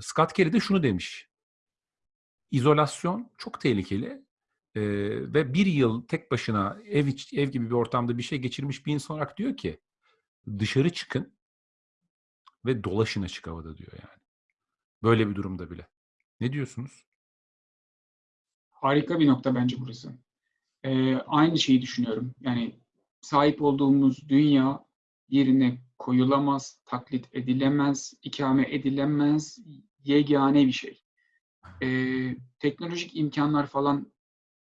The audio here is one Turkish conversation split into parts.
Scott Kelly de şunu demiş. İzolasyon çok tehlikeli e, ve bir yıl tek başına ev ev gibi bir ortamda bir şey geçirmiş bir insan olarak diyor ki dışarı çıkın ve dolaşın açık havada diyor yani. Böyle bir durumda bile. Ne diyorsunuz? Harika bir nokta bence burası. Ee, aynı şeyi düşünüyorum. Yani sahip olduğumuz dünya yerine koyulamaz, taklit edilemez, ikame edilemez, yegane bir şey. Ee, teknolojik imkanlar falan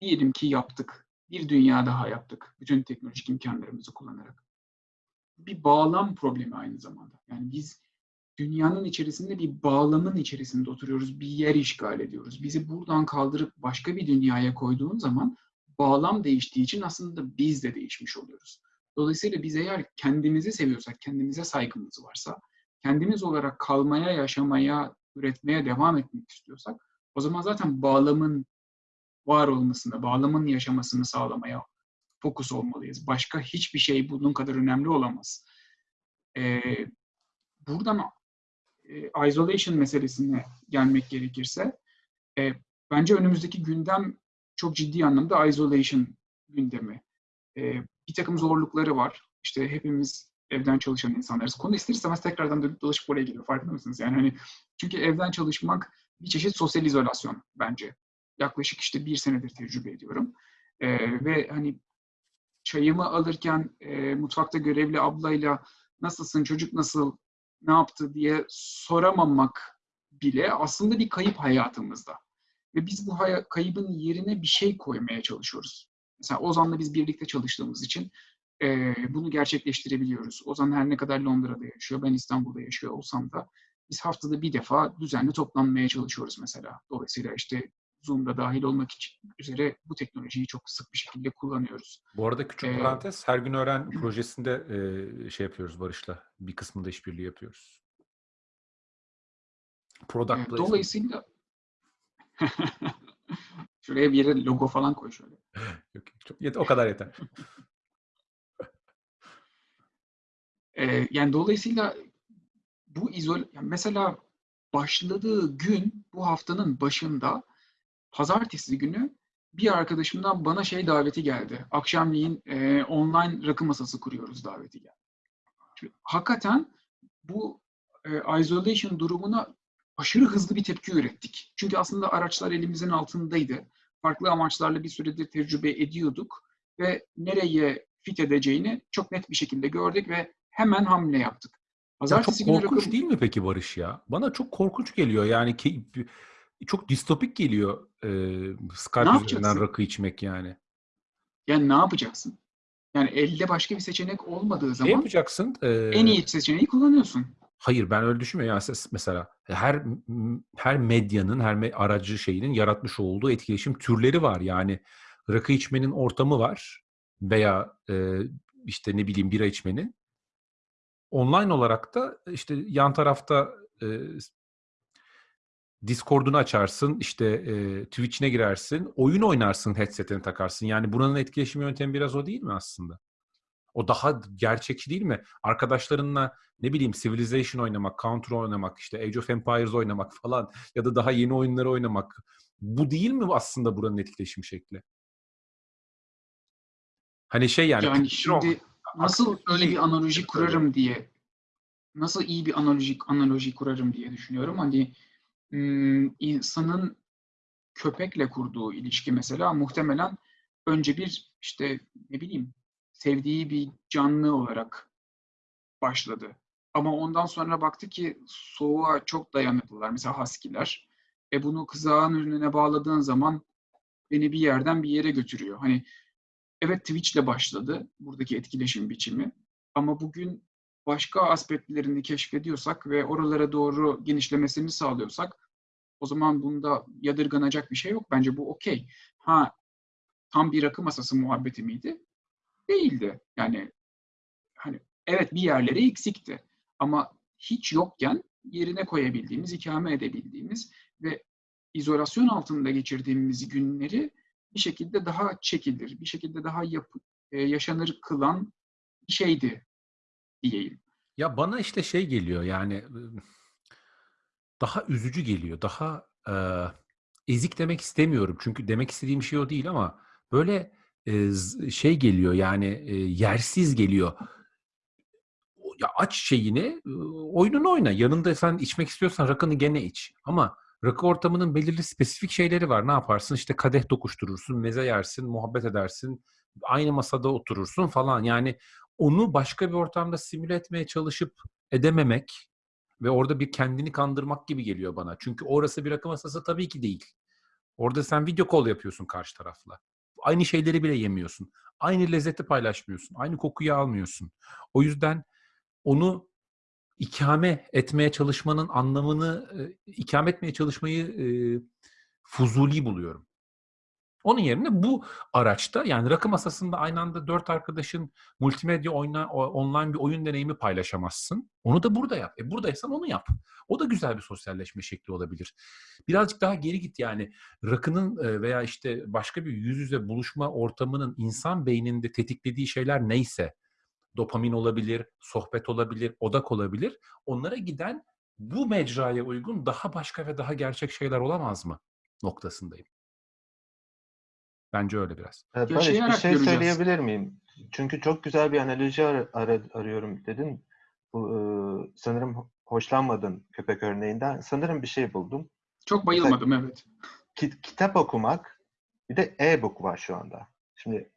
diyelim ki yaptık. Bir dünya daha yaptık. Bütün teknolojik imkanlarımızı kullanarak. Bir bağlam problemi aynı zamanda. Yani biz dünyanın içerisinde bir bağlamın içerisinde oturuyoruz, bir yer işgal ediyoruz. Bizi buradan kaldırıp başka bir dünyaya koyduğun zaman bağlam değiştiği için aslında biz de değişmiş oluyoruz. Dolayısıyla biz eğer kendimizi seviyorsak, kendimize saygımız varsa, kendimiz olarak kalmaya, yaşamaya, üretmeye devam etmek istiyorsak, o zaman zaten bağlamın var olmasını, bağlamın yaşamasını sağlamaya fokus olmalıyız. Başka hiçbir şey bunun kadar önemli olamaz. Ee, buradan e, isolation meselesine gelmek gerekirse, e, bence önümüzdeki gündem çok ciddi anlamda isolation gündemi. E, bir takım zorlukları var. İşte hepimiz evden çalışan insanlarız. Konu ister istemez tekrardan dönüp dolaşıp oraya geliyor. Farkında mısınız? Yani hani çünkü evden çalışmak bir çeşit sosyal izolasyon bence. Yaklaşık işte bir senedir tecrübe ediyorum. E, ve hani çayımı alırken e, mutfakta görevli ablayla nasılsın, çocuk nasıl, ne yaptı diye soramamak bile aslında bir kayıp hayatımızda. Ve biz bu kaybın yerine bir şey koymaya çalışıyoruz. Mesela Ozan'la biz birlikte çalıştığımız için e, bunu gerçekleştirebiliyoruz. Ozan her ne kadar Londra'da yaşıyor, ben İstanbul'da yaşıyor olsam da biz haftada bir defa düzenli toplanmaya çalışıyoruz mesela. Dolayısıyla işte Zoom'da dahil olmak için üzere bu teknolojiyi çok sık bir şekilde kullanıyoruz. Bu arada küçük ee, parantez, her gün öğren projesinde e, şey yapıyoruz Barış'la. Bir kısmında işbirliği yapıyoruz. Product e, dolayısıyla şuraya bir yere logo falan koy şöyle. yok, çok, yeter, o kadar yeter. e, yani dolayısıyla bu izol yani mesela başladığı gün bu haftanın başında pazartesi günü bir arkadaşımdan bana şey daveti geldi. Akşamleyin e, online rakı masası kuruyoruz daveti geldi. Şimdi, hakikaten bu e, isolation durumuna aşırı hızlı bir tepki ürettik. Çünkü aslında araçlar elimizin altındaydı. Farklı amaçlarla bir süredir tecrübe ediyorduk ve nereye fit edeceğini çok net bir şekilde gördük ve hemen hamle yaptık. Pazartesi ya çok korkunç rakı... değil mi peki Barış ya? Bana çok korkunç geliyor yani ki çok distopik geliyor e, Skype üzerinden rakı içmek yani. Yani ne yapacaksın? Yani elde başka bir seçenek olmadığı zaman ne yapacaksın? Ee, en iyi seçeneği kullanıyorsun. Hayır ben öyle düşünmüyorum. Yani mesela her her medyanın, her aracı şeyinin yaratmış olduğu etkileşim türleri var. Yani rakı içmenin ortamı var veya e, işte ne bileyim bira içmenin. Online olarak da işte yan tarafta e, Discord'unu açarsın, işte e, Twitch'ine girersin, oyun oynarsın, headset'ini takarsın. Yani buranın etkileşim yöntemi biraz o değil mi aslında? O daha gerçekçi değil mi? Arkadaşlarınla ne bileyim Civilization oynamak, Counter oynamak, işte Age of Empires oynamak falan ya da daha yeni oyunları oynamak. Bu değil mi aslında buranın etkileşim şekli? Hani şey yani. Yani şimdi nasıl iyi bir analoji kurarım diye nasıl iyi bir analoji analoji kurarım diye düşünüyorum. Hani insanın köpekle kurduğu ilişki mesela muhtemelen önce bir işte ne bileyim sevdiği bir canlı olarak başladı. Ama ondan sonra baktı ki soğuğa çok dayanıklılar. Mesela haskiler. E bunu kızağın önüne bağladığın zaman beni bir yerden bir yere götürüyor. Hani evet Twitch'le başladı buradaki etkileşim biçimi. Ama bugün başka aspektlerini keşfediyorsak ve oralara doğru genişlemesini sağlıyorsak o zaman bunda yadırganacak bir şey yok. Bence bu okey. Ha tam bir rakı masası muhabbeti miydi? Değildi. Yani hani evet bir yerlere eksikti. Ama hiç yokken yerine koyabildiğimiz, ikame edebildiğimiz ve izolasyon altında geçirdiğimiz günleri bir şekilde daha çekilir, bir şekilde daha yapı, e, yaşanır kılan bir şeydi diyeyim. Ya bana işte şey geliyor yani daha üzücü geliyor. Daha eee, ezik demek istemiyorum. Çünkü demek istediğim şey o değil ama böyle z- şey geliyor yani eee, yersiz geliyor. Ya aç şeyini, oyununu oyna. Yanında sen içmek istiyorsan rakını gene iç. Ama rakı ortamının belirli spesifik şeyleri var. Ne yaparsın? İşte kadeh dokuşturursun, meze yersin, muhabbet edersin, aynı masada oturursun falan. Yani onu başka bir ortamda simüle etmeye çalışıp edememek ve orada bir kendini kandırmak gibi geliyor bana. Çünkü orası bir rakı masası tabii ki değil. Orada sen video call yapıyorsun karşı tarafla. Aynı şeyleri bile yemiyorsun. Aynı lezzeti paylaşmıyorsun. Aynı kokuyu almıyorsun. O yüzden onu ikame etmeye çalışmanın anlamını, e, ikame etmeye çalışmayı e, fuzuli buluyorum. Onun yerine bu araçta yani rakı masasında aynı anda dört arkadaşın multimedya oyna, online bir oyun deneyimi paylaşamazsın. Onu da burada yap. E buradaysan onu yap. O da güzel bir sosyalleşme şekli olabilir. Birazcık daha geri git yani rakının e, veya işte başka bir yüz yüze buluşma ortamının insan beyninde tetiklediği şeyler neyse dopamin olabilir, sohbet olabilir, odak olabilir. Onlara giden bu mecraya uygun daha başka ve daha gerçek şeyler olamaz mı noktasındayım. Bence öyle biraz. Ee, Barış bir şey göreceğiz. söyleyebilir miyim? Çünkü çok güzel bir analoji ar- ar- arıyorum dedin. Bu, e, sanırım ho- hoşlanmadın köpek örneğinden. Sanırım bir şey buldum. Çok bayılmadım evet. Ki- kitap okumak bir de e-book var şu anda. Şimdi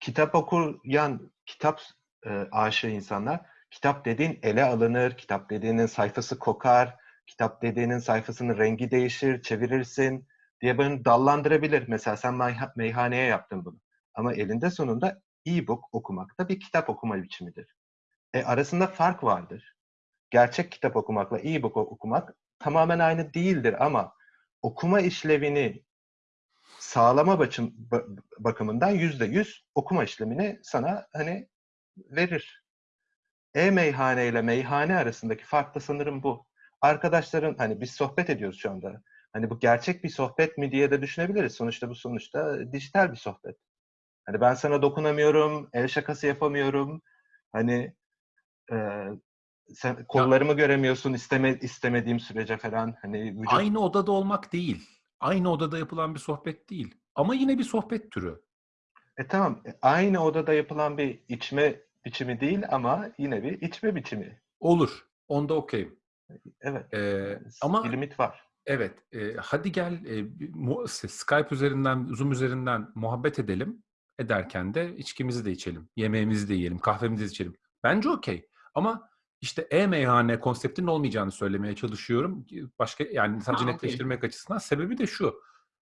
kitap okuyan, kitap e, aşığı insanlar kitap dediğin ele alınır, kitap dediğinin sayfası kokar, kitap dediğinin sayfasının rengi değişir, çevirirsin diye beni dallandırabilir. Mesela sen meyha- meyhaneye yaptın bunu. Ama elinde sonunda e-book okumak da bir kitap okuma biçimidir. E, arasında fark vardır. Gerçek kitap okumakla e-book okumak tamamen aynı değildir ama okuma işlevini sağlama bakım, ba- bakımından yüzde yüz okuma işlemini sana hani verir. E-meyhane ile meyhane arasındaki fark da sanırım bu. Arkadaşların hani biz sohbet ediyoruz şu anda. Hani bu gerçek bir sohbet mi diye de düşünebiliriz. Sonuçta bu sonuçta dijital bir sohbet. Hani ben sana dokunamıyorum, el şakası yapamıyorum. Hani e, sen kollarımı göremiyorsun isteme, istemediğim sürece falan. Hani vücut Aynı odada olmak değil. Aynı odada yapılan bir sohbet değil. Ama yine bir sohbet türü. E tamam, e, aynı odada yapılan bir içme biçimi değil ama yine bir içme biçimi. Olur. Onda okeyim. Evet, Ee, ama bir limit var. evet. e, hadi gel e, Skype üzerinden, Zoom üzerinden muhabbet edelim. Ederken de içkimizi de içelim. Yemeğimizi de yiyelim. Kahvemizi de içelim. Bence okey. Ama işte e-meyhane konseptinin olmayacağını söylemeye çalışıyorum. Başka yani sadece Ha, netleştirmek açısından. Sebebi de şu.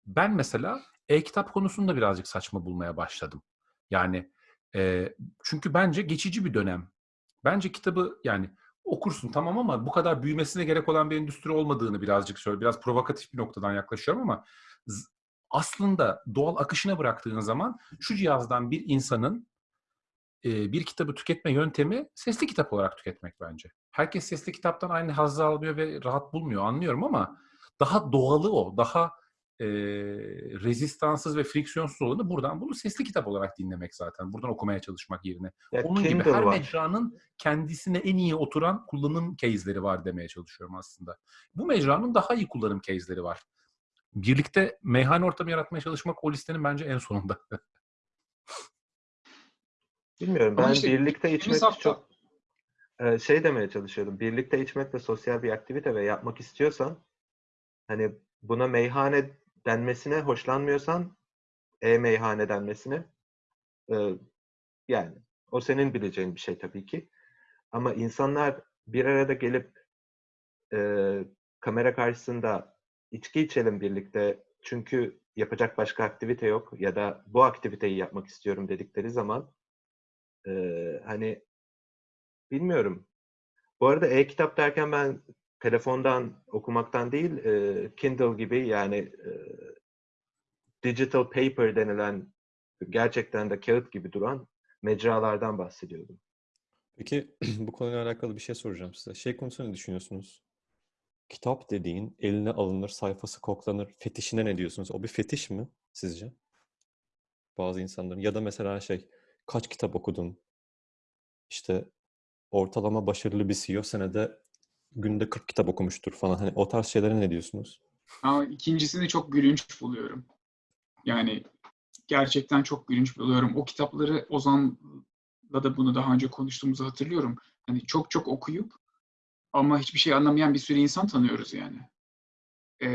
Ben mesela e-kitap konusunda birazcık saçma bulmaya başladım. Yani e, çünkü bence geçici bir dönem. Bence kitabı yani okursun tamam ama bu kadar büyümesine gerek olan bir endüstri olmadığını birazcık söyle. Biraz provokatif bir noktadan yaklaşıyorum ama aslında doğal akışına bıraktığın zaman şu cihazdan bir insanın e, bir kitabı tüketme yöntemi sesli kitap olarak tüketmek bence. Herkes sesli kitaptan aynı hazzı almıyor ve rahat bulmuyor anlıyorum ama daha doğalı o, daha e, rezistanssız ve friksiyonsuz olanı buradan bunu sesli kitap olarak dinlemek zaten. Buradan okumaya çalışmak yerine. Ya Onun gibi Kindle her var. mecranın kendisine en iyi oturan kullanım case'leri var demeye çalışıyorum aslında. Bu mecranın daha iyi kullanım case'leri var. Birlikte meyhane ortamı yaratmaya çalışmak o listenin bence en sonunda. Bilmiyorum. Ben işte birlikte içmek hafta çok e, şey demeye çalışıyordum. Birlikte içmek de sosyal bir aktivite ve yapmak istiyorsan hani buna meyhane denmesine hoşlanmıyorsan e-meyhane denmesine e, yani o senin bileceğin bir şey tabii ki. Ama insanlar bir arada gelip e, kamera karşısında içki içelim birlikte çünkü yapacak başka aktivite yok ya da bu aktiviteyi yapmak istiyorum dedikleri zaman e, hani bilmiyorum. Bu arada e-kitap derken ben telefondan okumaktan değil e, Kindle gibi yani e, digital paper denilen gerçekten de kağıt gibi duran mecralardan bahsediyordum. Peki bu konuyla alakalı bir şey soracağım size. Şey konusunda ne düşünüyorsunuz? Kitap dediğin eline alınır, sayfası koklanır. Fetişine ne diyorsunuz? O bir fetiş mi sizce? Bazı insanların. Ya da mesela şey, kaç kitap okudun? İşte ortalama başarılı bir CEO senede günde 40 kitap okumuştur falan. Hani o tarz şeylere ne diyorsunuz? Ama ikincisini çok gülünç buluyorum. Yani gerçekten çok gülünç buluyorum. O kitapları Ozan'la da bunu daha önce konuştuğumuzu hatırlıyorum. Hani çok çok okuyup ama hiçbir şey anlamayan bir sürü insan tanıyoruz yani. Ee,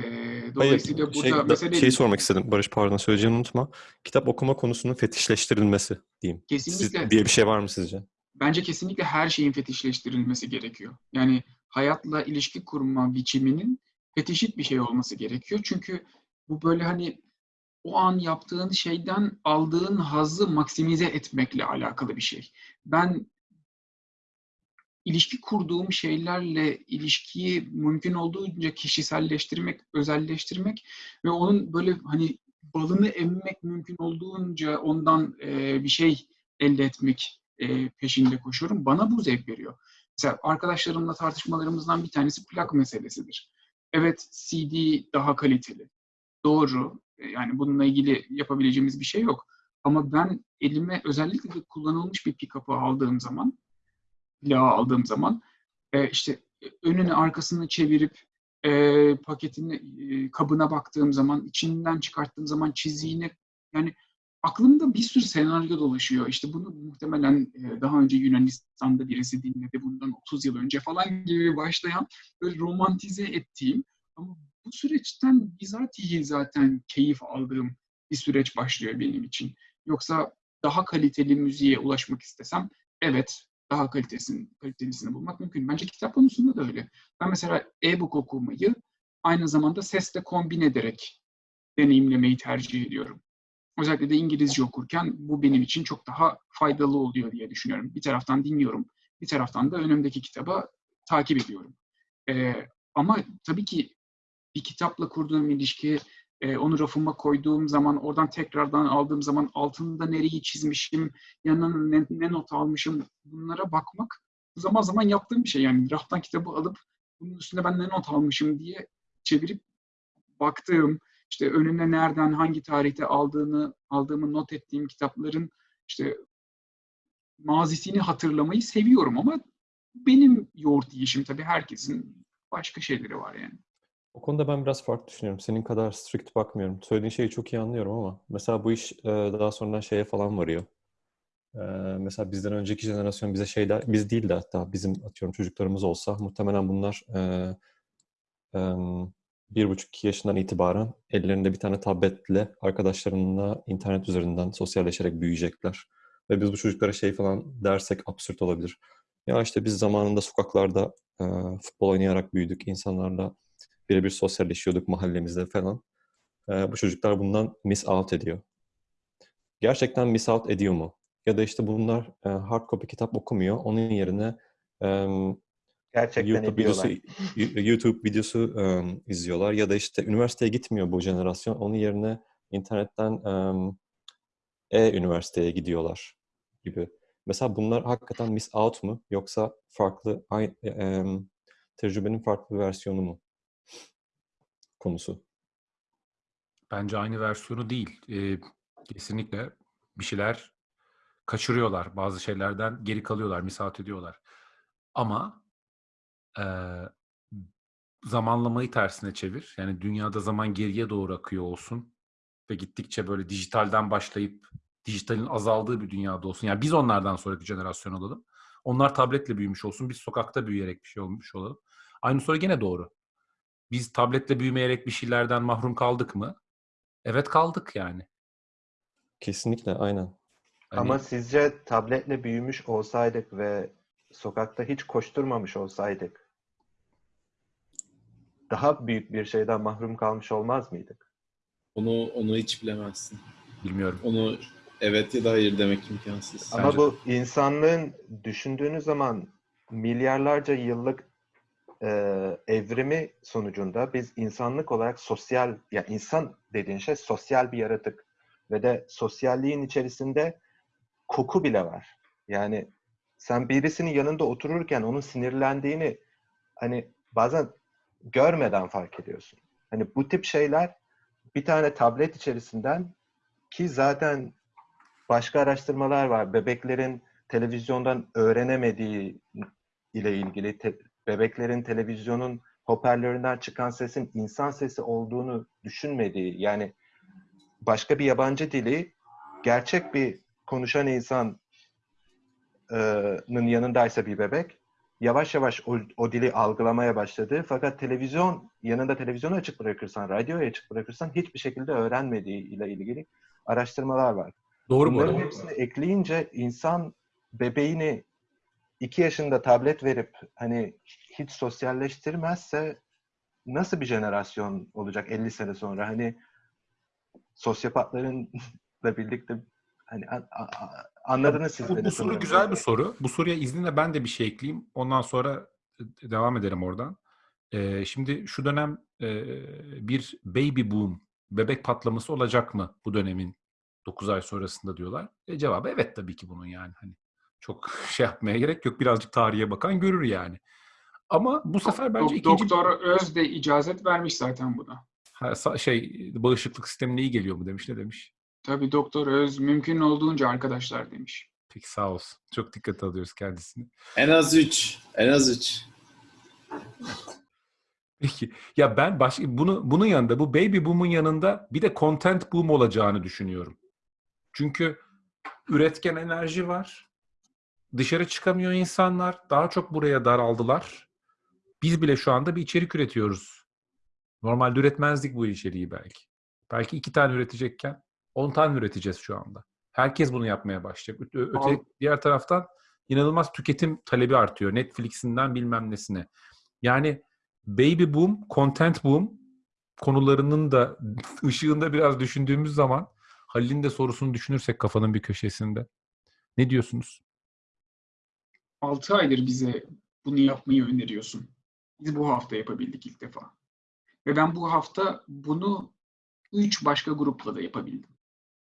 dolayısıyla Hayır, şey, burada da- mesele şeyi sormak istedim. Barış pardon söyleyeceğini unutma. Kitap okuma konusunun fetişleştirilmesi diyeyim. Siz- kesinlikle diye bir şey var mı sizce? bence kesinlikle her şeyin fetişleştirilmesi gerekiyor. Yani hayatla ilişki kurma biçiminin fetişit bir şey olması gerekiyor. Çünkü bu böyle hani o an yaptığın şeyden aldığın hazzı maksimize etmekle alakalı bir şey. Ben ilişki kurduğum şeylerle ilişkiyi mümkün olduğunca kişiselleştirmek, özelleştirmek ve onun böyle hani balını emmek mümkün olduğunca ondan bir şey elde etmek peşinde koşuyorum. Bana bu zevk veriyor. Mesela arkadaşlarımla tartışmalarımızdan bir tanesi plak meselesidir. Evet CD daha kaliteli. Doğru. E, Yani bununla ilgili yapabileceğimiz bir şey yok. Ama ben elime özellikle de kullanılmış bir pick-up'ı aldığım zaman, plağı aldığım zaman e, işte önünü arkasını çevirip e, paketini e, kabına baktığım zaman, içinden çıkarttığım zaman çiziğini yani aklımda bir sürü senaryo dolaşıyor. İşte bunu muhtemelen e, daha önce Yunanistan'da birisi dinledi bundan 30 yıl önce falan gibi başlayan böyle romantize ettiğim ama bu süreçten bizatihi zaten keyif aldığım bir süreç başlıyor benim için. Yoksa daha kaliteli müziğe ulaşmak istesem evet daha kalitesini, kalitelisini bulmak mümkün. Bence kitap konusunda da öyle. Ben mesela e-book okumayı aynı zamanda sesle kombin ederek deneyimlemeyi tercih ediyorum. Özellikle de İngilizce okurken bu benim için çok daha faydalı oluyor diye düşünüyorum. Bir taraftan dinliyorum, bir taraftan da önümdeki kitaba takip ediyorum. Ee, ama tabii ki bir kitapla kurduğum ilişki, e, onu rafıma koyduğum zaman, oradan tekrardan aldığım zaman altında nereyi çizmişim, yanına ne, ne not almışım, bunlara bakmak zaman zaman yaptığım bir şey. Yani raftan kitabı alıp bunun üstüne ben ne not almışım diye çevirip baktığım, işte önüne nereden, hangi tarihte aldığını, aldığımı not ettiğim kitapların işte mazisini hatırlamayı seviyorum ama benim yoğurt yiyişim tabii herkesin başka şeyleri var yani. O konuda ben biraz farklı düşünüyorum. Senin kadar strict bakmıyorum. Söylediğin şeyi çok iyi anlıyorum ama mesela bu iş daha sonradan şeye falan varıyor. Mesela bizden önceki jenerasyon bize şey der, biz değil de hatta bizim atıyorum çocuklarımız olsa muhtemelen bunlar bir buçuk iki yaşından itibaren ellerinde bir tane tabletle arkadaşlarınla internet üzerinden sosyalleşerek büyüyecekler. Ve biz bu çocuklara şey falan dersek absürt olabilir. Ya işte biz zamanında sokaklarda e, futbol oynayarak büyüdük. insanlarla birebir sosyalleşiyorduk mahallemizde falan. E, bu çocuklar bundan miss out ediyor. Gerçekten miss out ediyor mu? Ya da işte bunlar e, hard copy kitap okumuyor. Onun yerine e, Gerçekten YouTube videosu. YouTube videosu um, izliyorlar ya da işte üniversiteye gitmiyor bu jenerasyon. Onun yerine internetten um, e-üniversiteye gidiyorlar gibi. Mesela bunlar hakikaten miss out mu yoksa farklı aynı um, tecrübenin farklı bir versiyonu mu konusu? Bence aynı versiyonu değil. Ee, kesinlikle bir şeyler kaçırıyorlar. Bazı şeylerden geri kalıyorlar, misat ediyorlar. Ama eee, zamanlamayı tersine çevir. Yani dünyada zaman geriye doğru akıyor olsun ve gittikçe böyle dijitalden başlayıp dijitalin azaldığı bir dünyada olsun. Yani biz onlardan sonraki jenerasyon olalım. Onlar tabletle büyümüş olsun. Biz sokakta büyüyerek bir şey olmuş olalım. Aynı soru gene doğru. Biz tabletle büyümeyerek bir şeylerden mahrum kaldık mı? Evet kaldık yani. Kesinlikle aynen. Hani Ama sizce tabletle büyümüş olsaydık ve sokakta hiç koşturmamış olsaydık daha büyük bir şeyden mahrum kalmış olmaz mıydık? Onu onu hiç bilemezsin. bilmiyorum. Onu evet ya da hayır demek imkansız. Ama Bence- bu insanlığın düşündüğünüz zaman milyarlarca yıllık e, evrimi sonucunda biz insanlık olarak sosyal, ya insan dediğin şey sosyal bir yaratık ve de sosyalliğin içerisinde koku bile var. Yani sen birisinin yanında otururken onun sinirlendiğini hani bazen görmeden fark ediyorsun. Hani bu tip şeyler bir tane tablet içerisinden ki zaten başka araştırmalar var. Bebeklerin televizyondan öğrenemediği ile ilgili te- bebeklerin televizyonun hoparlöründen çıkan sesin insan sesi olduğunu düşünmediği, yani başka bir yabancı dili gerçek bir konuşan insanın yanındaysa bir bebek yavaş yavaş o, o dili algılamaya başladı. Fakat televizyon yanında televizyonu açık bırakırsan, radyoyu açık bırakırsan hiçbir şekilde öğrenmediği ile ilgili araştırmalar var. Doğru bu Bunların hepsini ekleyince insan bebeğini iki yaşında tablet verip hani hiç sosyalleştirmezse nasıl bir jenerasyon olacak 50 sene sonra? Hani sosyopatların da birlikte hani a- a- a- anladınız siz Bu, beni bu soru sanırım. güzel bir soru. Bu soruya izninle ben de bir şey ekleyeyim. Ondan sonra e, devam edelim oradan. Ee, şimdi şu dönem e, bir baby boom, bebek patlaması olacak mı bu dönemin 9 ay sonrasında diyorlar. E, cevabı evet tabii ki bunun yani. Hani çok şey yapmaya gerek yok. Birazcık tarihe bakan görür yani. Ama bu sefer bence ikinci Doktor Öz de icazet vermiş zaten buna. Ha, şey bağışıklık sistemine iyi geliyor mu demiş ne demiş. Tabii Doktor Öz mümkün olduğunca arkadaşlar demiş. Peki sağ olsun. Çok dikkat alıyoruz kendisini. En az 3. En az 3. Peki. Ya ben başka bunu bunun yanında bu baby boom'un yanında bir de content boom olacağını düşünüyorum. Çünkü üretken enerji var. Dışarı çıkamıyor insanlar. Daha çok buraya daraldılar. Biz bile şu anda bir içerik üretiyoruz. Normalde üretmezdik bu içeriği belki. Belki iki tane üretecekken on tane üreteceğiz şu anda. Herkes bunu yapmaya başlayacak. Öte, öte- diğer taraftan inanılmaz tüketim talebi artıyor. Netflix'inden bilmem nesine. Yani baby boom, content boom konularının da ışığında biraz düşündüğümüz zaman Halil'in de sorusunu düşünürsek kafanın bir köşesinde. Ne diyorsunuz? 6 aydır bize bunu yapmayı öneriyorsun. Biz bu hafta yapabildik ilk defa. Ve ben bu hafta bunu 3 başka grupla da yapabildim.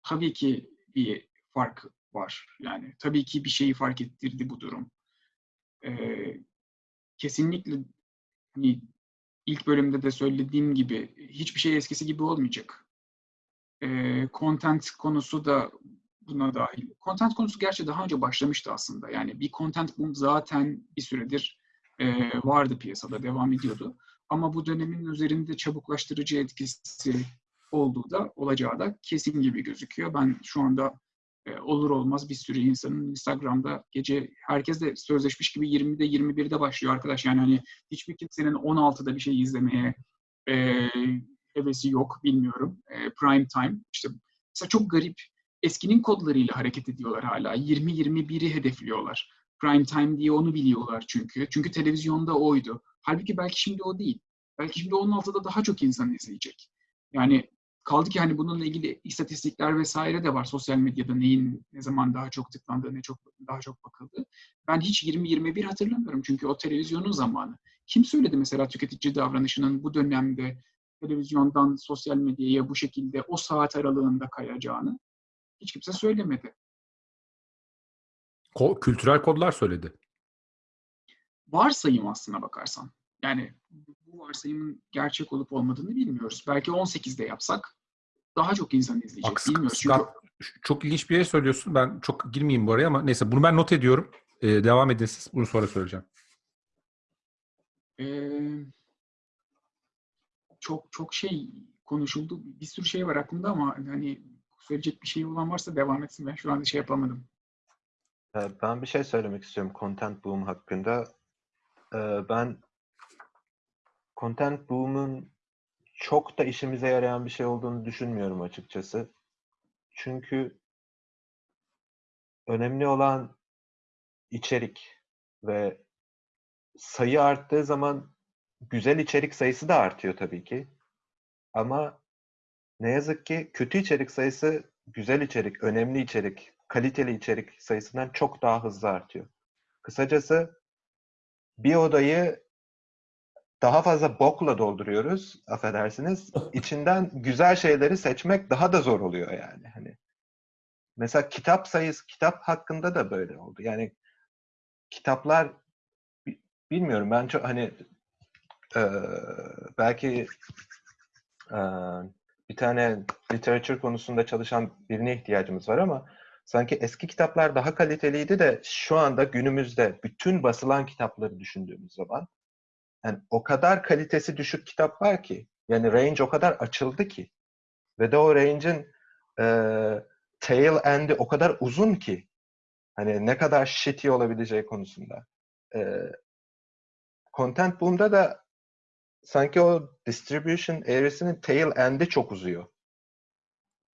Tabii ki bir fark var. Yani tabii ki bir şeyi fark ettirdi bu durum. Ee, kesinlikle hani ilk bölümde de söylediğim gibi hiçbir şey eskisi gibi olmayacak. Ee, content konusu da buna dahil. Content konusu gerçi daha önce başlamıştı aslında. Yani bir content boom zaten bir süredir e, vardı piyasada, devam ediyordu. Ama bu dönemin üzerinde çabuklaştırıcı etkisi olduğu da olacağı da kesin gibi gözüküyor. Ben şu anda e, olur olmaz bir sürü insanın Instagram'da gece herkes de sözleşmiş gibi 20'de 21'de başlıyor arkadaş. Yani hani hiçbir kimsenin 16'da bir şey izlemeye e, hevesi yok bilmiyorum. E, prime time işte mesela çok garip eskinin kodlarıyla hareket ediyorlar hala. 20-21'i hedefliyorlar. Prime time diye onu biliyorlar çünkü. Çünkü televizyonda oydu. Halbuki belki şimdi o değil. Belki şimdi 16'da daha çok insan izleyecek. Yani kaldı ki hani bununla ilgili istatistikler vesaire de var. Sosyal medyada neyin ne zaman daha çok tıklandığı, ne çok daha çok bakıldı. Ben hiç 20-21 hatırlamıyorum çünkü o televizyonun zamanı. Kim söyledi mesela tüketici davranışının bu dönemde televizyondan sosyal medyaya bu şekilde o saat aralığında kayacağını? Hiç kimse söylemedi. Ko- kültürel kodlar söyledi. Varsayım aslına bakarsan. Yani bu varsayımın gerçek olup olmadığını bilmiyoruz. Belki 18'de yapsak daha çok insan izleyecek. Bak, Scott- Bilmiyoruz. Çünkü çok ilginç bir yere söylüyorsun. Ben çok girmeyeyim bu araya ama neyse bunu ben not ediyorum. Ee, devam edin siz. Bunu sonra söyleyeceğim. Ee, çok çok şey konuşuldu. Bir sürü şey var aklımda ama hani söyleyecek bir şey olan varsa devam etsin. Ben şu anda şey yapamadım. Ee, Ben bir şey söylemek istiyorum content boom hakkında. Ee, Ben content boom'un çok da işimize yarayan bir şey olduğunu düşünmüyorum açıkçası. Çünkü önemli olan içerik ve sayı arttığı zaman güzel içerik sayısı da artıyor tabii ki. Ama ne yazık ki kötü içerik sayısı güzel içerik, önemli içerik, kaliteli içerik sayısından çok daha hızlı artıyor. Kısacası bir odayı daha fazla bokla dolduruyoruz, affedersiniz. İçinden güzel şeyleri seçmek daha da zor oluyor yani. Hani mesela kitap sayısı, kitap hakkında da böyle oldu. Yani kitaplar bi- bilmiyorum ben çok hani eee, belki eee, bir tane literatür konusunda çalışan birine ihtiyacımız var ama sanki eski kitaplar daha kaliteliydi de şu anda günümüzde bütün basılan kitapları düşündüğümüz zaman yani o kadar kalitesi düşük kitap var ki yani range o kadar açıldı ki ve de o range'in e, tail end'i o kadar uzun ki hani ne kadar shitty olabileceği konusunda. E, content boom'da da sanki o distribution eğrisinin tail end'i çok uzuyor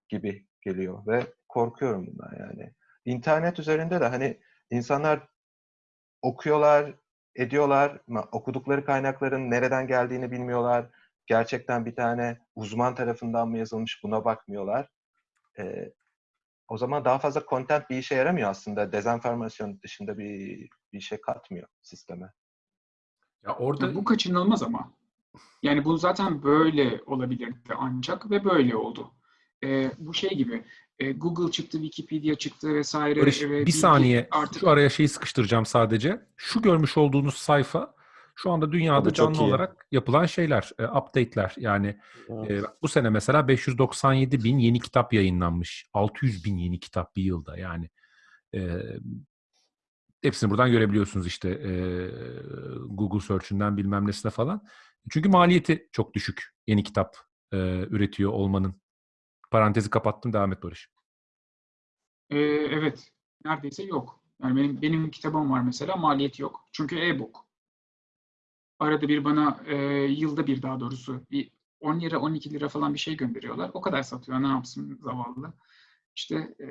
gibi geliyor ve korkuyorum bundan yani. İnternet üzerinde de hani insanlar okuyorlar, ediyorlar okudukları kaynakların nereden geldiğini bilmiyorlar. Gerçekten bir tane uzman tarafından mı yazılmış buna bakmıyorlar. Ee, o zaman daha fazla content bir işe yaramıyor aslında. Dezenformasyon dışında bir bir şey katmıyor sisteme. Ya orada Ya bu kaçınılmaz ama. Yani bu zaten böyle olabilirdi ancak ve böyle oldu. Ee, bu şey gibi e, Google çıktı, Wikipedia çıktı vesaire. Barış, ve bir saniye artık şu araya şeyi sıkıştıracağım sadece. Şu görmüş olduğunuz sayfa şu anda dünyada canlı iyi. olarak yapılan şeyler, e, update'ler. Yani Evet. e, bu sene mesela 597 bin yeni kitap yayınlanmış. 600 bin yeni kitap bir yılda yani. E, hepsini buradan görebiliyorsunuz işte e, Google Search'ünden bilmem nesine falan. Çünkü maliyeti çok düşük yeni kitap e, üretiyor olmanın. Parantezi kapattım devam et Barış. Ee, evet, neredeyse yok. Yani benim benim kitabım var mesela, maliyeti yok. Çünkü e-book. Arada bir bana e, yılda bir daha doğrusu bir 10 lira 12 lira falan bir şey gönderiyorlar. O kadar satıyor. Ne yapsın zavallı. İşte e,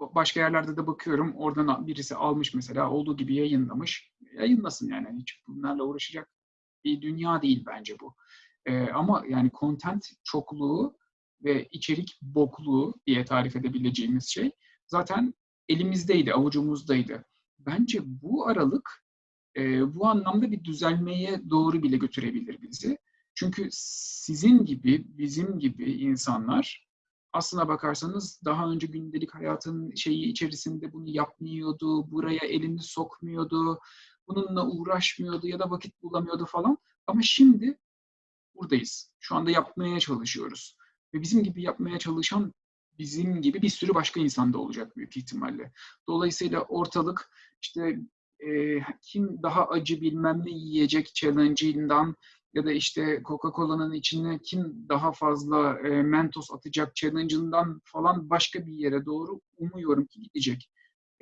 başka yerlerde de bakıyorum. Oradan birisi almış mesela olduğu gibi yayınlamış. Yayınlasın yani. Hiç bunlarla uğraşacak bir dünya değil bence bu. E, ama yani content çokluğu ve içerik bokluğu diye tarif edebileceğimiz şey zaten elimizdeydi, avucumuzdaydı. Bence bu aralık e, bu anlamda bir düzelmeye doğru bile götürebilir bizi. Çünkü sizin gibi, bizim gibi insanlar aslına bakarsanız daha önce gündelik hayatın şeyi içerisinde bunu yapmıyordu, buraya elini sokmuyordu, bununla uğraşmıyordu ya da vakit bulamıyordu falan. Ama şimdi buradayız. Şu anda yapmaya çalışıyoruz. Ve bizim gibi yapmaya çalışan bizim gibi bir sürü başka insan da olacak büyük ihtimalle. Dolayısıyla ortalık işte e, kim daha acı bilmem ne yiyecek challenge'ından ya da işte Coca-Cola'nın içine kim daha fazla e, Mentos atacak challenge'ından falan başka bir yere doğru umuyorum ki gidecek.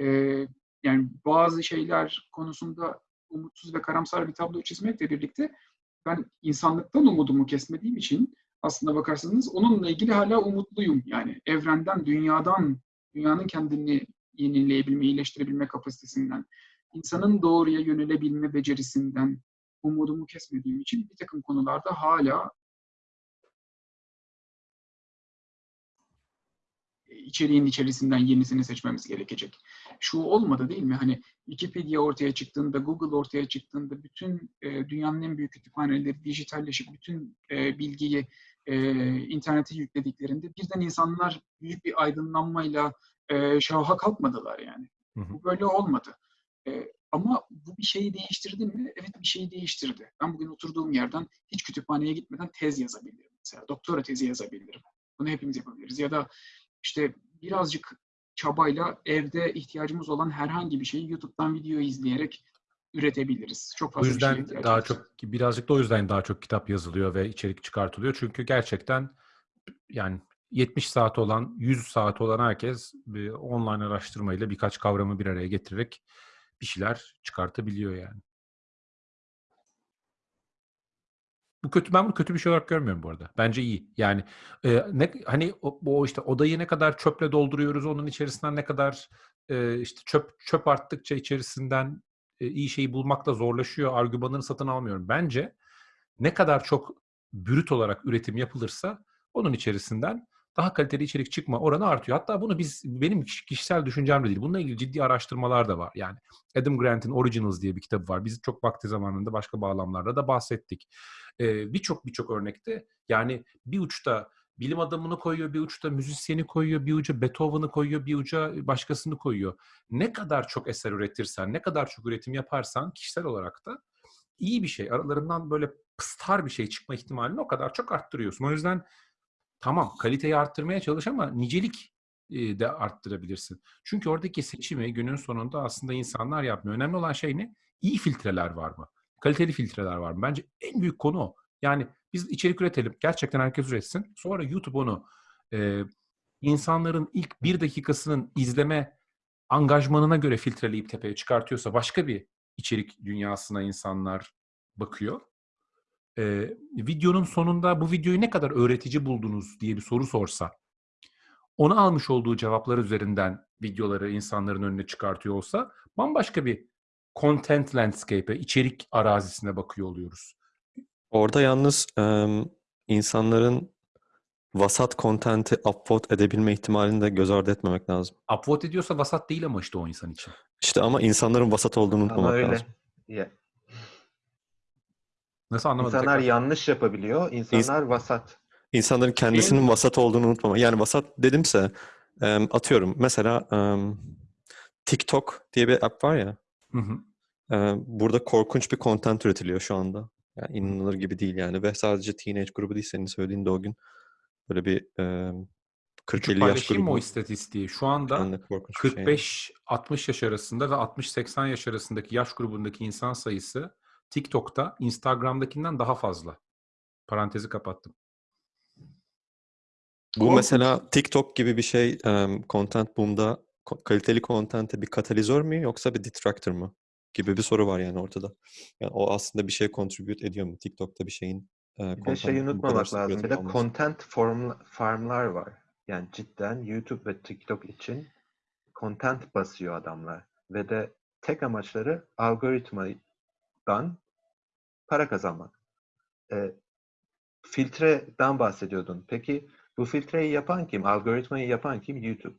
E, yani bazı şeyler konusunda umutsuz ve karamsar bir tablo çizmekle birlikte ben insanlıktan umudumu kesmediğim için aslında bakarsanız onunla ilgili hala umutluyum. Yani evrenden, dünyadan, dünyanın kendini yenileyebilme, iyileştirebilme kapasitesinden, insanın doğruya yönelebilme becerisinden umudumu kesmediğim için bir takım konularda hala içeriğin içerisinden yenisini seçmemiz gerekecek. Şu olmadı değil mi? Hani Wikipedia ortaya çıktığında, Google ortaya çıktığında bütün dünyanın en büyük kütüphaneleri dijitalleşip bütün bilgiyi e, internete yüklediklerinde birden insanlar büyük bir aydınlanmayla e, şaha kalkmadılar yani. Hı hı. Bu böyle olmadı. E, ama bu bir şeyi değiştirdi mi? Evet bir şeyi değiştirdi. Ben bugün oturduğum yerden hiç kütüphaneye gitmeden tez yazabilirim. Mesela doktora tezi yazabilirim. Bunu hepimiz yapabiliriz. Ya da işte birazcık çabayla evde ihtiyacımız olan herhangi bir şeyi YouTube'dan video izleyerek üretebiliriz. Çok O fazla bir şeye yüzden ihtiyacımız daha çok birazcık da o yüzden daha çok kitap yazılıyor ve içerik çıkartılıyor. Çünkü gerçekten yani 70 saat olan, 100 saat olan herkes bir online araştırmayla birkaç kavramı bir araya getirerek bir şeyler çıkartabiliyor yani. Bu kötü ben bunu kötü bir şey olarak görmüyorum bu arada. Bence iyi. Yani e, ne hani o, o işte odayı ne kadar çöple dolduruyoruz, onun içerisinden ne kadar e, işte çöp çöp arttıkça içerisinden iyi şeyi bulmakta zorlaşıyor. Argümanını satın almıyorum. Bence ne kadar çok brüt olarak üretim yapılırsa onun içerisinden daha kaliteli içerik çıkma oranı artıyor. Hatta bunu biz benim kiş- kişisel düşüncem de değil. Bununla ilgili ciddi araştırmalar da var. Yani Adam Grant'in Originals diye bir kitabı var. Biz çok vakti zamanında başka bağlamlarda da bahsettik. Ee, birçok birçok örnekte yani bir uçta bilim adamını koyuyor, bir uçta müzisyeni koyuyor, bir uca Beethoven'ı koyuyor, bir uca başkasını koyuyor. Ne kadar çok eser üretirsen, ne kadar çok üretim yaparsan kişisel olarak da iyi bir şey. Aralarından böyle pıstar bir şey çıkma ihtimalini o kadar çok arttırıyorsun. O yüzden tamam kaliteyi arttırmaya çalış ama nicelik de arttırabilirsin. Çünkü oradaki seçimi günün sonunda aslında insanlar yapmıyor. Önemli olan şey ne? İyi filtreler var mı? kaliteli filtreler var mı? Bence en büyük konu o. Yani biz içerik üretelim. Gerçekten herkes üretsin. Sonra YouTube onu e, insanların ilk bir dakikasının izleme angajmanına göre filtreleyip tepeye çıkartıyorsa başka bir içerik dünyasına insanlar bakıyor. Ee, videonun sonunda bu videoyu ne kadar öğretici buldunuz diye bir soru sorsa, onu almış olduğu cevaplar üzerinden videoları insanların önüne çıkartıyor olsa bambaşka bir content landscape'e, içerik arazisine bakıyor oluyoruz. Orada yalnız em, insanların vasat content'i upvote edebilme ihtimalini de göz ardı etmemek lazım. Upvote ediyorsa vasat değil ama işte o insan için. İşte ama insanların vasat olduğunu Ama unutmamak öyle. lazım. Ya, Nasıl anlamadım İnsanlar tekrar. yanlış yapabiliyor. İnsanlar vasat. İnsanların kendisinin vasat olduğunu unutmamak. Yani vasat dedimse em, atıyorum mesela em, TikTok diye bir app var ya. Hı hı. e, burada korkunç bir content üretiliyor şu anda. Yani inanılır gibi değil yani ve sadece teenage grubu değil senin söylediğin de o gün böyle bir e, Küçük 40-50 yaş mı o grubu. istatistiği? Şu anda Yani korkunç bir şey. yani. 45-60 yaş arasında ve 60-80 yaş arasındaki yaş grubundaki insan sayısı TikTok'ta Instagram'dakinden daha fazla. Parantezi kapattım. Bu Korkunç. mesela TikTok gibi bir şey em, content boom'da kaliteli content'e bir katalizör mü yoksa bir detractor mı? Gibi bir soru var yani ortada. Yani o aslında bir şey contribute ediyor mu? TikTok'ta bir şeyin e, Bir de şeyi unutmamak lazım. Bir de olması. content form, farmlar var. Yani cidden YouTube ve TikTok için content basıyor adamlar. Ve de tek amaçları algoritmadan para kazanmak. E, filtreden bahsediyordun. Peki bu filtreyi yapan kim? Algoritmayı yapan kim? YouTube.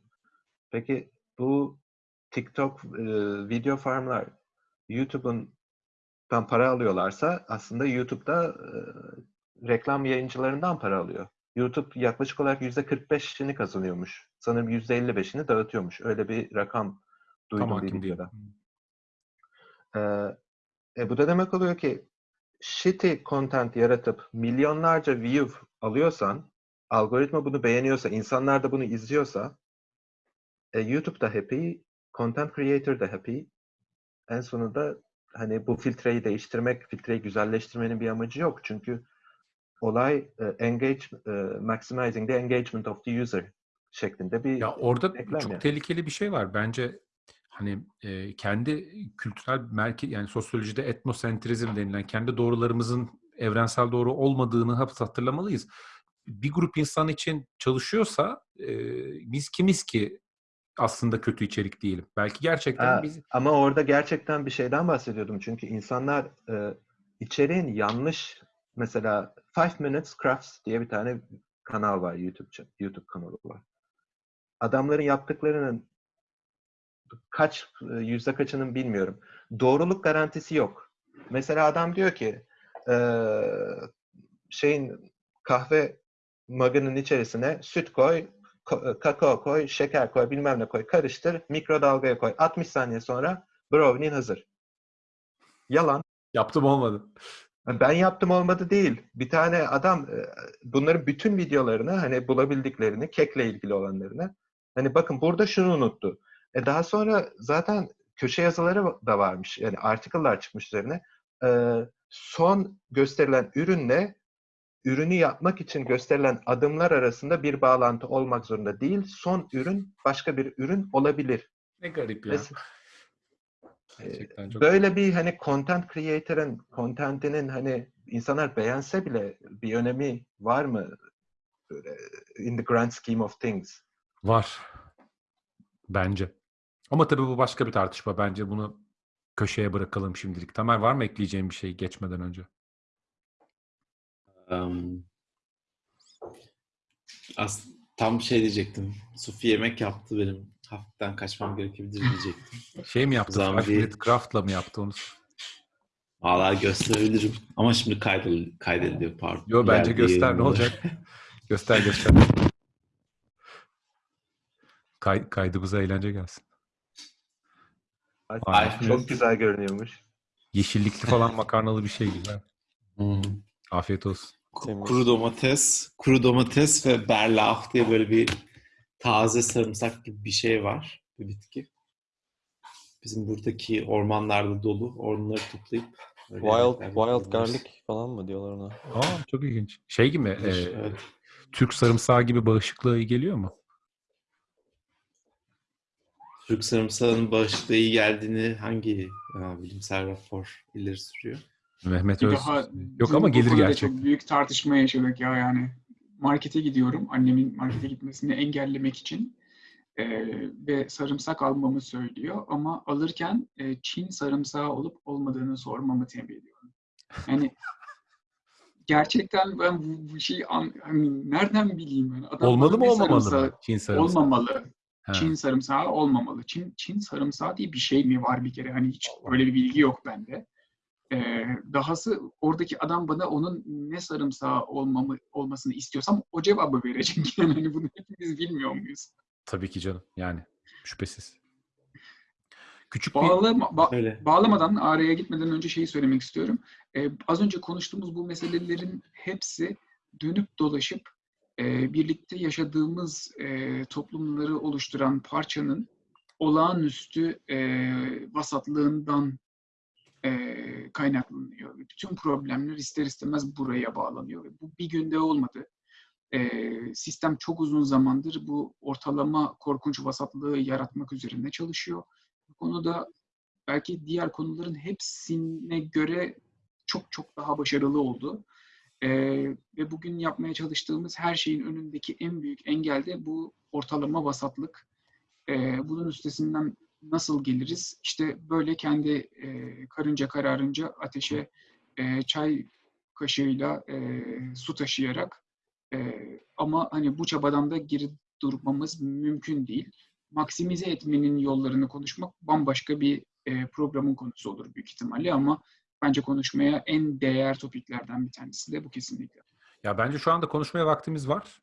Peki bu TikTok e, video farmlar YouTube'un dan para alıyorlarsa aslında YouTube'da e, reklam yayıncılarından para alıyor. YouTube yaklaşık olarak %45'ini kazanıyormuş. Sanırım %55'ini dağıtıyormuş. Öyle bir rakam duydum Tam bir videoda. Ee, e, bu da demek oluyor ki shitty content yaratıp milyonlarca view alıyorsan, algoritma bunu beğeniyorsa, insanlar da bunu izliyorsa, e, YouTube da happy, content creator da happy. En sonunda hani bu filtreyi değiştirmek, filtreyi güzelleştirmenin bir amacı yok. Çünkü olay e, engage, e, maximizing the engagement of the user şeklinde bir Ya orada çok yani. tehlikeli bir şey var. Bence hani e, kendi kültürel merkez yani sosyolojide etnosentrizm denilen kendi doğrularımızın evrensel doğru olmadığını hep hatırlamalıyız. Bir grup insan için çalışıyorsa e, biz kimiz ki aslında kötü içerik diyelim. Belki gerçekten Ha, biz Ama orada gerçekten bir şeyden bahsediyordum. Çünkü insanlar e, içeriğin yanlış mesela Five Minutes Crafts diye bir tane kanal var YouTube YouTube kanalı var. Adamların yaptıklarının kaç e, yüzde kaçının bilmiyorum. Doğruluk garantisi yok. Mesela adam diyor ki e, şeyin kahve mug'ının içerisine süt koy, ko- kakao koy, şeker koy, bilmem ne koy, karıştır, mikrodalgaya koy. 60 saniye sonra brownie'in hazır. Yalan. yaptım olmadı. Ben yaptım olmadı değil. Bir tane adam e, bunların bütün videolarını hani bulabildiklerini, kekle ilgili olanlarını hani bakın burada şunu unuttu. E daha sonra zaten köşe yazıları da varmış. Yani article'lar çıkmış üzerine. E, son gösterilen ürünle ürünü yapmak için gösterilen adımlar arasında bir bağlantı olmak zorunda değil. Son ürün başka bir ürün olabilir. Ne garip ya. Gerçekten çok Böyle bir hani content creator'ın contentinin hani insanlar beğense bile bir önemi var mı? Böyle in the grand scheme of things. Var. Bence. Ama tabii bu başka bir tartışma. Bence bunu köşeye bırakalım şimdilik. Tamer var mı ekleyeceğim bir şey geçmeden önce? Um, as tam şey diyecektim. Sufi yemek yaptı benim. Hafiften kaçmam gerekebilir diyecektim. Şey mi yaptı? Minute Craft'la mı yaptı onu? Valla gösterebilirim. Ama şimdi kaydedil kaydediliyor pardon. Yo bence İleride göster ne olacak? göster göster. Kay, kaydımıza eğlence gelsin. Ay, Ay, çok güzel görünüyormuş. Yeşillikli falan makarnalı bir şey güzel. Afiyet olsun. Temiz. Kuru domates, kuru domates ve berlaf diye böyle bir taze sarımsak gibi bir şey var. Bir bitki. Bizim buradaki ormanlarda dolu. Onları toplayıp Wild, wild garlic falan mı diyorlar ona? Aa çok ilginç. Şey gibi e, Evet. Türk sarımsağı gibi bağışıklığa iyi geliyor mu? Türk sarımsağının bağışıklığa iyi geldiğini hangi bilimsel rapor ileri sürüyor? Mehmet Öz. daha Yok ama gelir gerçekten. Çok büyük tartışma yaşadık ya yani. Markete gidiyorum. Annemin markete gitmesini engellemek için. Ee, ve sarımsak almamı söylüyor. Ama alırken e, Çin sarımsağı olup olmadığını sormamı tembih ediyorum. Yani gerçekten ben bu, bu şeyi an, hani nereden bileyim ben? Adam Olmalı mı olmamalı sarımsağı- mı? Çin sarımsağı. Olmamalı. Ha. Çin sarımsağı olmamalı. Çin, Çin sarımsağı diye bir şey mi var bir kere? Hani hiç böyle bir bilgi yok bende. Ee, dahası oradaki adam bana onun ne sarımsağı olmamı, olmasını istiyorsam o cevabı verecek. Yani hani bunu hepimiz bilmiyor muyuz? Tabii ki canım. Yani şüphesiz. Küçük bir Bağlama, ba- Öyle. bağlamadan, araya gitmeden önce şeyi söylemek istiyorum. Ee, az önce konuştuğumuz bu meselelerin hepsi dönüp dolaşıp e, birlikte yaşadığımız e, toplumları oluşturan parçanın olağanüstü e, vasatlığından e, kaynaklanıyor. Bütün problemler ister istemez buraya bağlanıyor. Bu bir günde olmadı. E, sistem çok uzun zamandır bu ortalama korkunç vasatlığı yaratmak üzerine çalışıyor. Bu konuda belki diğer konuların hepsine göre çok çok daha başarılı oldu. Ee, ve bugün yapmaya çalıştığımız her şeyin önündeki en büyük engel de bu ortalama vasatlık. Ee, bunun üstesinden nasıl geliriz? İşte böyle kendi e, karınca kararınca ateşe e, çay kaşığıyla e, su taşıyarak e, ama hani bu çabadan da geri durmamız mümkün değil maksimize etmenin yollarını konuşmak bambaşka bir e, programın konusu olur büyük ihtimalle ama bence konuşmaya en değer topiklerden bir tanesi de bu kesinlikle. Ya bence şu anda konuşmaya vaktimiz var.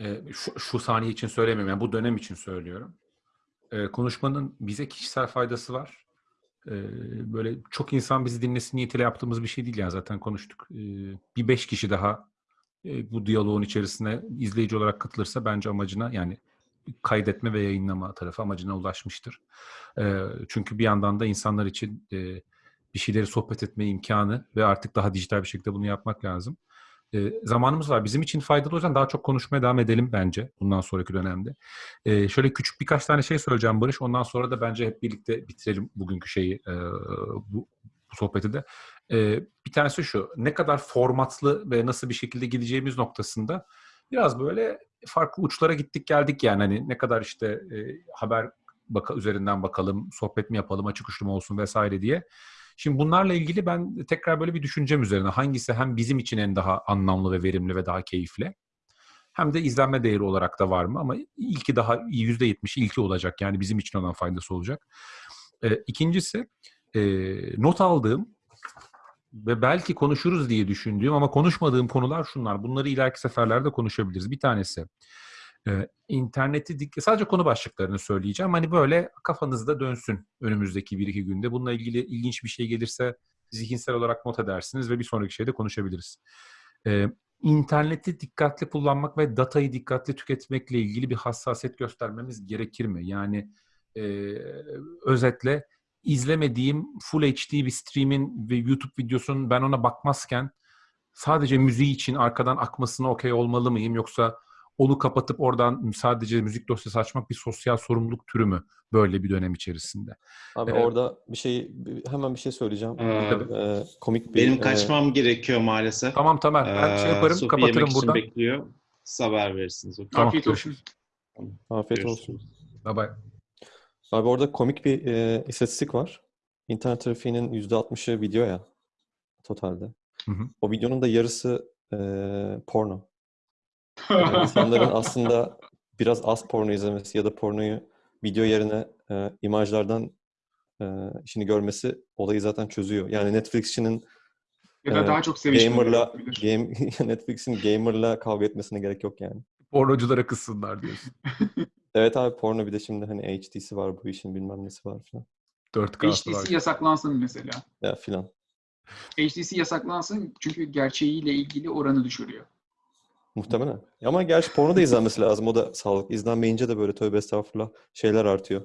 Ee, şu, şu saniye için söylemiyorum. Yani bu dönem için söylüyorum. Konuşmanın bize kişisel faydası var. Böyle çok insan bizi dinlesin niyetiyle yaptığımız bir şey değil yani zaten konuştuk. Bir beş kişi daha bu diyaloğun içerisine izleyici olarak katılırsa bence amacına yani kaydetme ve yayınlama tarafı amacına ulaşmıştır. Çünkü bir yandan da insanlar için bir şeyleri sohbet etme imkanı ve artık daha dijital bir şekilde bunu yapmak lazım. E, zamanımız var. Bizim için faydalı o yüzden daha çok konuşmaya devam edelim bence bundan sonraki dönemde. E, şöyle küçük birkaç tane şey söyleyeceğim Barış. Ondan sonra da bence hep birlikte bitirelim bugünkü şeyi, e, bu, bu sohbeti de. E, bir tanesi şu, ne kadar formatlı ve nasıl bir şekilde gideceğimiz noktasında biraz böyle farklı uçlara gittik geldik yani. Hani ne kadar işte e, haber baka, üzerinden bakalım, sohbet mi yapalım, açık uçlu mu olsun vesaire diye. Şimdi bunlarla ilgili ben tekrar böyle bir düşüncem üzerine hangisi hem bizim için en daha anlamlı ve verimli ve daha keyifli hem de izlenme değeri olarak da var mı ama ilki daha %70 ilki olacak yani bizim için olan faydası olacak. Ee, ikincisi e, not aldığım ve belki konuşuruz diye düşündüğüm ama konuşmadığım konular şunlar. Bunları ileriki seferlerde konuşabiliriz. Bir tanesi e, interneti dik- sadece konu başlıklarını söyleyeceğim. Hani böyle kafanızda dönsün önümüzdeki bir iki günde. Bununla ilgili ilginç bir şey gelirse zihinsel olarak not edersiniz ve bir sonraki şeyde konuşabiliriz. E, interneti dikkatli kullanmak ve datayı dikkatli tüketmekle ilgili bir hassasiyet göstermemiz gerekir mi? Yani e, özetle izlemediğim Full HD bir streamin ve YouTube videosunun ben ona bakmazken sadece müziği için arkadan akmasına okey olmalı mıyım yoksa onu kapatıp oradan sadece müzik dosyası açmak bir sosyal sorumluluk türü mü böyle bir dönem içerisinde? Abi Evet. orada bir şey hemen bir şey söyleyeceğim. Ee, Ee, komik bir benim e, kaçmam gerekiyor maalesef. Tamam tamam ben şey Ee, yaparım Sofi kapatırım yemek için buradan. bekliyor. Siz haber verirsiniz. Tamam, Afiyet olsun. afiyet Görüşürüz. olsun. Bye bye. Abi orada komik bir e, istatistik var. İnternet trafiğinin %60'ı video ya totalde. Hı hı. O videonun da yarısı e, porno. Yani insanların aslında biraz az porno izlemesi ya da pornoyu video yerine e, imajlardan e, işini görmesi olayı zaten çözüyor. Yani Netflix'çinin ya da e, daha çok gamerla game Netflix'in gamerla kavga etmesine gerek yok yani. Pornoculara kızsınlar diyorsun. Evet abi porno bir de şimdi hani HD'si var bu işin bilmem nesi var falan. 4K'sı var. HTC yasaklansın mesela. Ya filan. HTC yasaklansın çünkü gerçeğiyle ilgili oranı düşürüyor. Muhtemelen. Ama gerçi porno da izlenmesi lazım. O da sağlık. İzlenmeyince de böyle tövbe estağfurullah şeyler artıyor.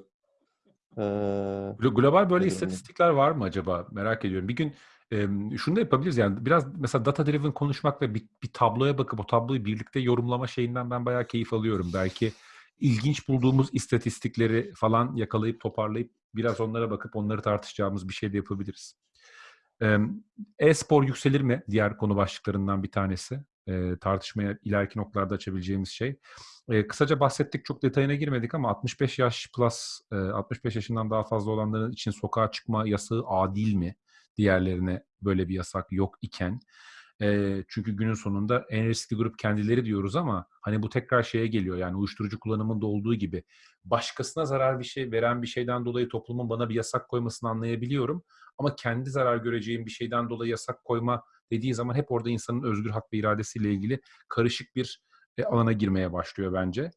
Ee, Glo- Global böyle istatistikler var mı acaba? Merak ediyorum. Bir gün Em, şunu da yapabiliriz yani biraz mesela data driven konuşmak ve bir, bir tabloya bakıp o tabloyu birlikte yorumlama şeyinden ben bayağı keyif alıyorum. Belki ilginç bulduğumuz istatistikleri falan yakalayıp toparlayıp biraz onlara bakıp onları tartışacağımız bir şey de yapabiliriz. E-spor yükselir mi? Diğer konu başlıklarından bir tanesi. E, tartışmaya ileriki noktalarda açabileceğimiz şey. E, kısaca bahsettik, çok detayına girmedik ama 65 yaş plus, e, 65 yaşından daha fazla olanların için sokağa çıkma yasağı adil mi? Diğerlerine böyle bir yasak yok iken. E, çünkü günün sonunda en riskli grup kendileri diyoruz ama hani bu tekrar şeye geliyor yani uyuşturucu kullanımında olduğu gibi başkasına zarar bir şey veren bir şeyden dolayı toplumun bana bir yasak koymasını anlayabiliyorum. Ama kendi zarar göreceğim bir şeyden dolayı yasak koyma dediği zaman hep orada insanın özgür hak ve iradesiyle ilgili karışık bir e, alana girmeye başlıyor bence.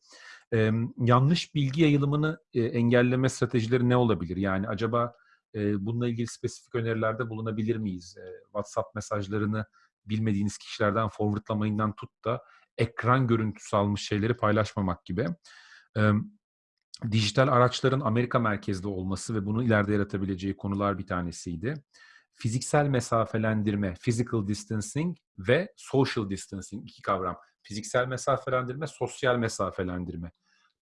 E, yanlış bilgi yayılımını e, engelleme stratejileri ne olabilir? Yani acaba e, bununla ilgili spesifik önerilerde bulunabilir miyiz? E, WhatsApp mesajlarını bilmediğiniz kişilerden forwardlamayından tut da ekran görüntüsü almış şeyleri paylaşmamak gibi. E, dijital araçların Amerika merkezli olması ve bunu ileride yaratabileceği konular bir tanesiydi. Fiziksel mesafelendirme, physical distancing ve social distancing iki kavram. Fiziksel mesafelendirme, sosyal mesafelendirme.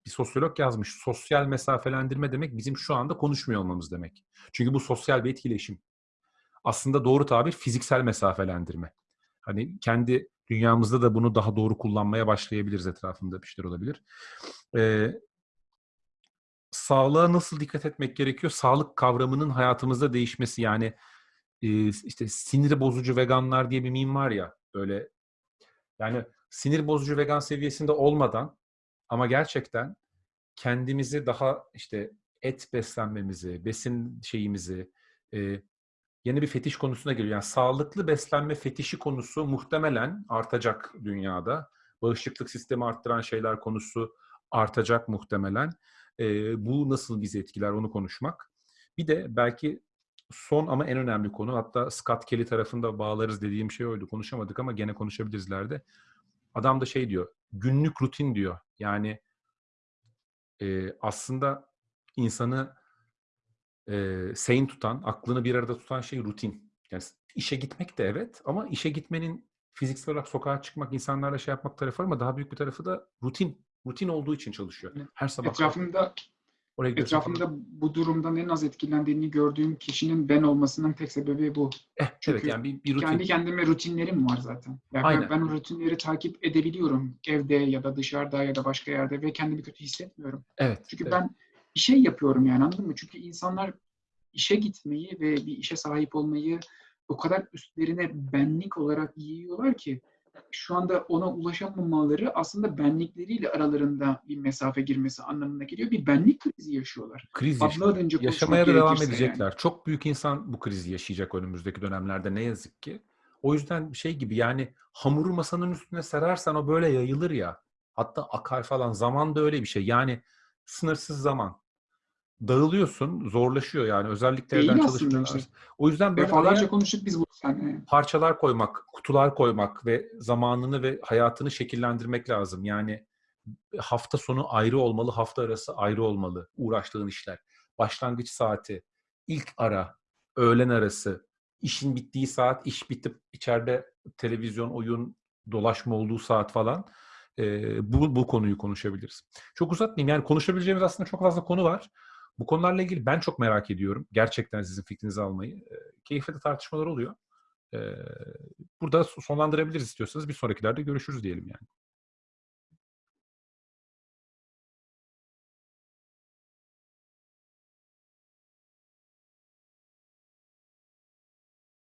Bir sosyolog yazmış, sosyal mesafelendirme demek bizim şu anda konuşmuyor olmamız demek. Çünkü bu sosyal bir etkileşim. Aslında doğru tabir fiziksel mesafelendirme. Hani kendi dünyamızda da bunu daha doğru kullanmaya başlayabiliriz etrafında bir şeyler olabilir. Ee, sağlığa nasıl dikkat etmek gerekiyor? Sağlık kavramının hayatımızda değişmesi yani e, işte sinir bozucu veganlar diye bir meme var ya böyle yani sinir bozucu vegan seviyesinde olmadan ama gerçekten kendimizi daha işte et beslenmemizi, besin şeyimizi e, yeni bir fetiş konusuna geliyor. Yani sağlıklı beslenme fetişi konusu muhtemelen artacak dünyada. Bağışıklık sistemi arttıran şeyler konusu artacak muhtemelen. E, bu nasıl bizi etkiler onu konuşmak. Bir de belki son ama en önemli konu hatta Scott Kelly tarafında bağlarız dediğim şey oydu. Konuşamadık ama gene konuşabiliriz ileride. Adam da şey diyor, günlük rutin diyor. Yani e, aslında insanı e, sane tutan, aklını bir arada tutan şey rutin. Yani işe gitmek de evet ama işe gitmenin fiziksel olarak sokağa çıkmak, insanlarla şey yapmak tarafı var ama daha büyük bir tarafı da rutin. Rutin olduğu için çalışıyor. Her sabah Etrafımda oraya etrafımda bu durumdan en az etkilendiğini gördüğüm kişinin ben olmasının tek sebebi bu. Eh, Çünkü evet yani bir, bir rutin. Kendi kendime rutinlerim var zaten. Yani Aynen. ben, ben o rutinleri takip edebiliyorum evde ya da dışarıda ya da başka yerde ve kendimi kötü hissetmiyorum. Evet. Çünkü evet. ben bir şey yapıyorum yani anladın mı? Çünkü insanlar işe gitmeyi ve bir işe sahip olmayı o kadar üstlerine benlik olarak yiyorlar ki şu anda ona ulaşamamaları aslında benlikleriyle aralarında bir mesafe girmesi anlamına geliyor. Bir benlik krizi yaşıyorlar. kriz yaşıyor. Yaşamaya da devam edecekler. Çok büyük insan bu krizi yaşayacak önümüzdeki dönemlerde ne yazık ki. O yüzden şey gibi yani hamuru masanın üstüne serersen o böyle yayılır ya. Hatta akar falan. Zaman da öyle bir şey. Yani sınırsız zaman. Dağılıyorsun, zorlaşıyor yani. Özellikle evden aslında çalışmalar. işte. O yüzden böyle Defalarca konuştuk biz bunu seninle. parçalar koymak, kutular koymak ve zamanını ve hayatını şekillendirmek lazım. Yani hafta sonu ayrı olmalı, hafta arası ayrı olmalı uğraştığın işler. Başlangıç saati, ilk ara, öğlen arası, işin bittiği saat, iş bitip içeride televizyon, oyun, dolaşma olduğu saat falan. Ee, bu, bu konuyu konuşabiliriz. Çok uzatmayayım. Yani konuşabileceğimiz aslında çok fazla konu var. Bu konularla ilgili ben çok merak ediyorum. Gerçekten sizin fikrinizi almayı. Ee, keyifli de tartışmalar oluyor. Ee, burada sonlandırabiliriz istiyorsanız bir sonrakilerde görüşürüz diyelim yani.